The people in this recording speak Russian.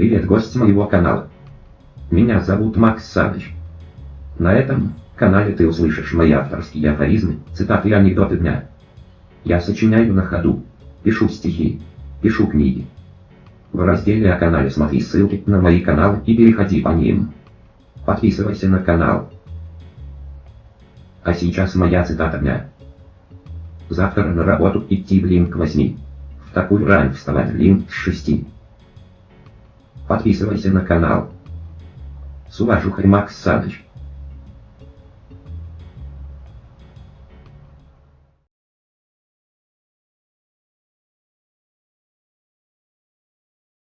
Привет, гость моего канала. Меня зовут Макс Саныч. На этом канале ты услышишь мои авторские афоризмы, цитаты и анекдоты дня. Я сочиняю на ходу, пишу стихи, пишу книги. В разделе о канале смотри ссылки на мои каналы и переходи по ним. Подписывайся на канал. А сейчас моя цитата дня. Завтра на работу идти блин к восьми. В такую рань вставать блин с шести. Подписывайся на канал. С уважухой Макс Саныч.